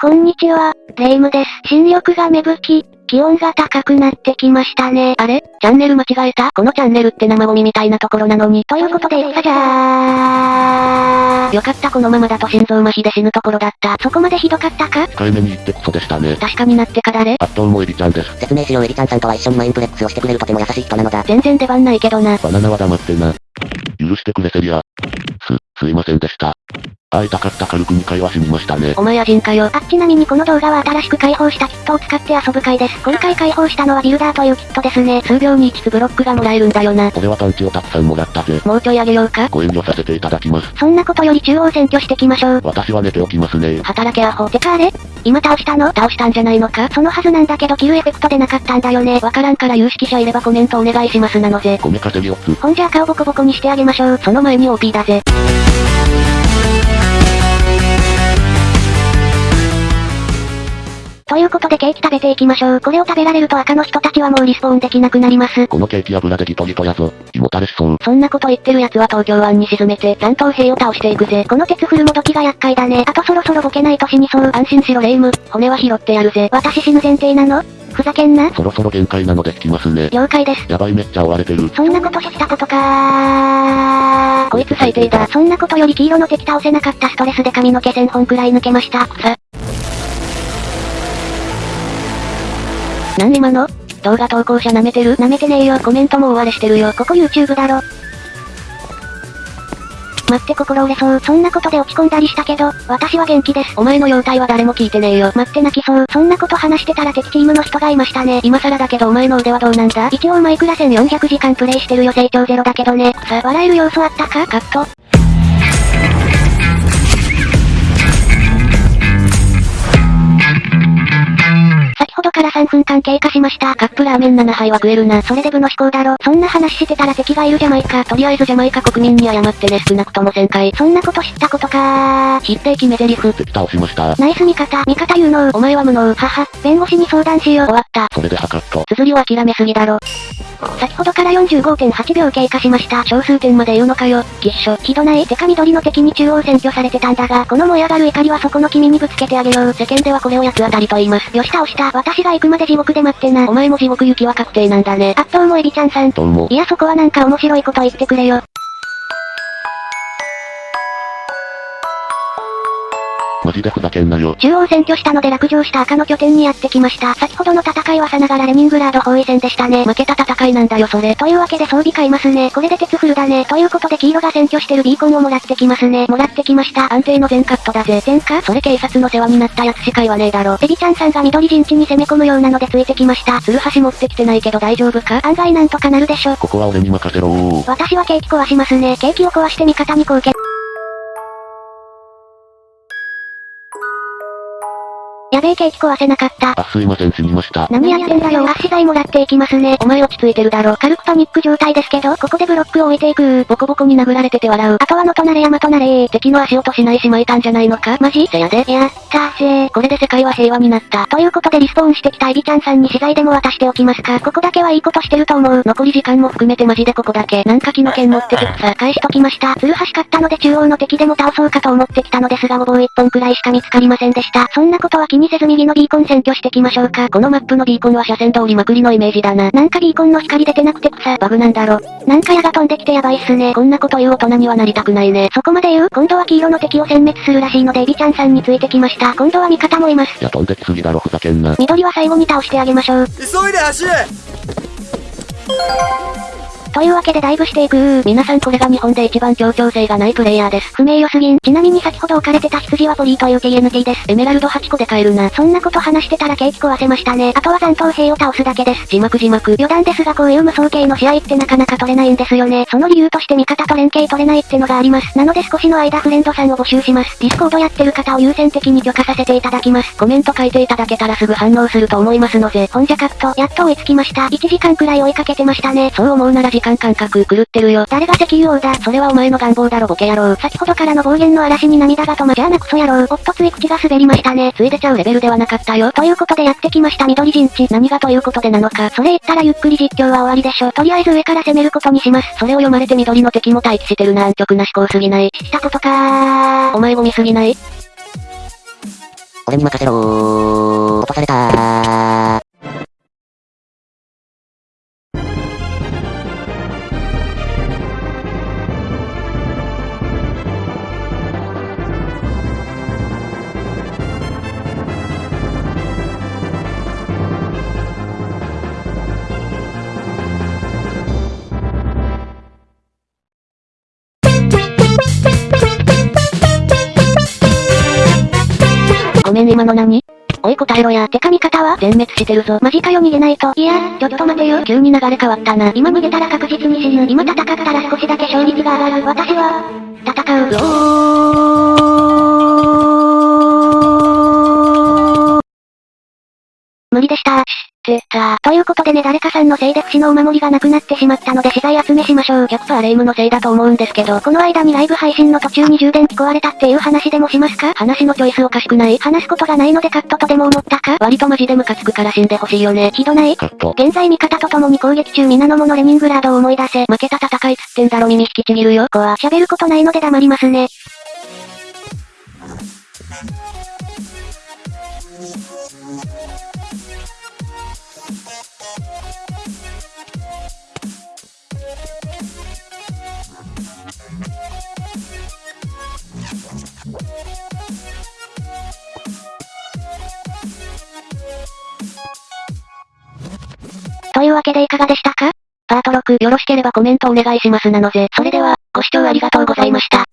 こんにちは、レイムです。新緑が芽吹き、気温が高くなってきましたね。あれ？チャンネル間違えた？このチャンネルって生ゴミみたいなところなのに。ということで、いったじゃー。よかったこのままだと心臓麻痺で死ぬところだった。そこまでひどかったか？控えめに言ってクソでしたね。確かになってか誰あっとうもエビちゃんです。説明しようエビちゃんさんとは一緒に Mineplex をしてくれるとても優しい人なのだ。全然出番ないけどな。バナナは黙ってな。許してくれセリア。す、すいませんでした。会いたかった軽く2回は死にましたね。お前野人かよ。あ、ちなみにこの動画は新しく開放したキットを使って遊ぶ回です。今回開放したのはビルダーというキットですね。数秒に1つブロックがもらえるんだよな。俺はパンチをたくさんもらったぜ。もうちょいあげようかご遠慮させていただきます。そんなことより中央選挙してきましょう。私は寝ておきますね。働けアホ。てかあれ？今倒したの？倒したんじゃないのか？そのはずなんだけどキルエフェクトでなかったんだよね。わからんから有識者いればコメントお願いしますなのぜ。米稼ぎをつ。ほんじゃ顔ボコボコにしてあげましょう。その前に OP だぜ。ということでケーキ食べていきましょう。これを食べられると赤の人たちはもうリスポーンできなくなります。このケーキ油でギトギトやぞ。胃もたれしそう。そんなこと言ってる奴は東京湾に沈めて残党兵を倒していくぜ。この鉄フルもどきが厄介だね。あとそろそろボケないと死にそう。安心しろレイム。骨は拾ってやるぜ。私死ぬ前提なの？ふざけんな。そろそろ限界なので引きますね。了解です。やばいめっちゃ追われてる。そんなことしたことかこいつ最低だ。そんなことより黄色の敵倒せなかったストレスで髪の毛1000本くらい抜けました。草。なん今の？動画投稿者舐めてる？舐めてねえよ。コメントも終われしてるよ。ここ YouTube だろ。待って心折れそう。そんなことで落ち込んだりしたけど、私は元気です。お前の容態は誰も聞いてねえよ。待って泣きそう。そんなこと話してたら敵チームの人がいましたね。今更だけどお前の腕はどうなんだ？一応マイクラ1400時間プレイしてるよ成長ゼロだけどね。さ、笑える要素あったか？カット。分間経過しました。カップラーメン7杯は食えるな。それで部の飛行だろ。そんな話してたら敵がいるじゃないか。とりあえずジャマイカ国民に謝ってね少なくとも1000回。そんなこと知ったことかー。知って決め台詞。敵倒しました。ナイス味方。味方有能。お前は無能。はは。弁護士に相談しよう。終わった。それで測っと。綴りを諦めすぎだろ。先ほどから45.8秒経過しました。小数点まで言うのかよ。きっしょ。ひどないてか緑の敵に中央占拠されてたんだが、この燃え上がる怒りはそこの君にぶつけてあげよう。世間ではこれを八つ当たりと言います。よし倒した。私が行くまで地獄で待ってな。お前も地獄行きは確定なんだね。あっどうもエビちゃんさん。どうも。いやそこはなんか面白いこと言ってくれよ。マジでふざけんなよ。中央占拠したので落城した赤の拠点にやってきました。先ほどの戦いはさながらレニングラード包囲戦でしたね。負けた戦いなんだよそれ。というわけで装備買いますね。これで鉄フルだね。ということで黄色が占拠してるビーコンをもらってきますね。もらってきました。安定の全カットだぜ。全カそれ警察の世話になったやつしか言わねえだろ。エビちゃんさんが緑陣地に攻め込むようなのでついてきました。ツルハシ持ってきてないけど大丈夫か？案外なんとかなるでしょ。ここは俺に任せろー。私はケーキ壊しますね。ケーキを壊して味方に貢献。やべえケーキ壊せなかった。あ、すいません死にました。何やってんだよ。圧死剤もらっていきますね。お前落ち着いてるだろ。軽くパニック状態ですけど、ここでブロックを置いていくボコボコに殴られてて笑う。あとはのとなれ山となれー。敵の足音しないしまいたんじゃないのかマジせやで。やったーぜー。これで世界は平和になった。ということでリスポーンしてきたエビちゃんさんに資材でも渡しておきますか。ここだけはいいことしてると思う。残り時間も含めてマジでここだけ。なんか木の剣持ってくさ。返しときました。ツルハシ買ったので中央の敵でも倒そうかと思ってきたのですがごぼう一本くらいしか見つかりませんでした。そんなことは気にせず右のビーコン占拠してきましょうか。このマップのビーコンは車線通りまくりのイメージだな。なんかビーコンの光出てなくて草。バグなんだろ。なんか矢が飛んできてやばいっすね。こんなこと言う大人にはなりたくないね。そこまで言う？今度は黄色の敵を殲滅するらしいのでエビちゃんさんについてきました。今度は味方もいます。いや飛んできすぎだろふざけんな。緑は最後に倒してあげましょう。急いで走れというわけでダイブしていくー。皆さんこれが日本で一番協調性がないプレイヤーです。不名誉すぎん。ちなみに先ほど置かれてた羊はポリーという TNT です。エメラルド8個で買えるな。そんなこと話してたらケーキ壊せましたね。あとは残党兵を倒すだけです。字幕字幕。余談ですがこういう無双系の試合ってなかなか撮れないんですよね。その理由として味方と連携取れないってのがあります。なので少しの間フレンドさんを募集します。ディスコードやってる方を優先的に許可させていただきます。コメント書いていただけたらすぐ反応すると思いますので。ほんじゃカット。やっと追いつきました。1時間くらい追いかけてましたね。そう思うなら時間感覚狂ってるよ。誰が石油王だ？それはお前の願望だろボケ野郎。先ほどからの暴言の嵐に涙が止まじゃあなクソ野郎。おっとつい口が滑りましたね。ついでちゃうレベルではなかったよ。ということでやってきました緑陣地。何がということでなのか。それ言ったらゆっくり実況は終わりでしょ。とりあえず上から攻めることにします。それを読まれて緑の敵も待機してるな安直な思考すぎない。したことかー。お前ゴミすぎない？俺に任せろー。落とされたー。今の何おい答えろや。てか味方は？全滅してるぞ。マジかよ逃げないと。いや、ちょっと待てよ。急に流れ変わったな。今逃げたら確実に死ぬ。今戦ったら少しだけ勝率が上がる。私は、戦う。無理でした。ってたということでね誰かさんのせいで不死のお守りがなくなってしまったので資材集めしましょう。100%レイムのせいだと思うんですけど、この間にライブ配信の途中に充電器壊れたっていう話でもしますか話のチョイスおかしくない話すことがないのでカットとでも思ったか割とマジでムカつくから死んでほしいよね。ひどないカット。現在味方と共に攻撃中皆の者レニングラードを思い出せ。負けた戦いつってんだろ耳引きちぎるよ。こは喋ることないので黙りますね。というわけでいかがでしたか？パート6よろしければコメントお願いしますなのぜ。それでは、ご視聴ありがとうございました。